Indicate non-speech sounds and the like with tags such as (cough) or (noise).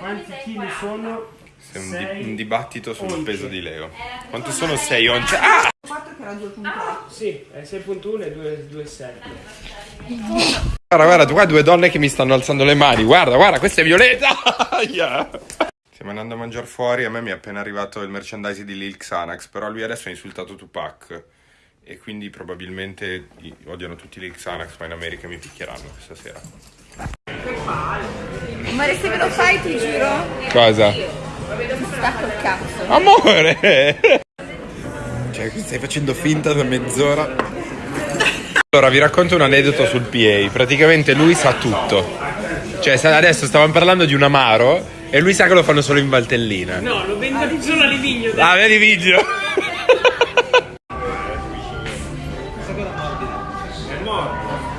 Quanti chili sono? C'è un, di- Sei un dibattito sul once. peso di Leo. Quanto sono 6 once? Ah! 4 che era 2.8. Sì, è 6.1 e 2 2,7. Guarda, guarda, qua due donne che mi stanno alzando le mani. Guarda, guarda, questa è Violeta. (laughs) Yeah. Stiamo andando a mangiare fuori. A me mi è appena arrivato il merchandise di Lil Xanax. Però lui adesso ha insultato Tupac. E quindi probabilmente odiano tutti Lil Xanax. Ma in America mi picchieranno questa sera. Guarda, se me lo fai ti giuro. Cosa? Ti stacco il cazzo. Amore! Cioè, stai facendo finta da mezz'ora. Allora, vi racconto un aneddoto sul PA. Praticamente lui sa tutto. Cioè, adesso stavamo parlando di un amaro e lui sa che lo fanno solo in Valtellina. No, lo vendono ah, solo a Livigno. Dai. Ah, vedi Livigno. Questa cosa È morta. È morta.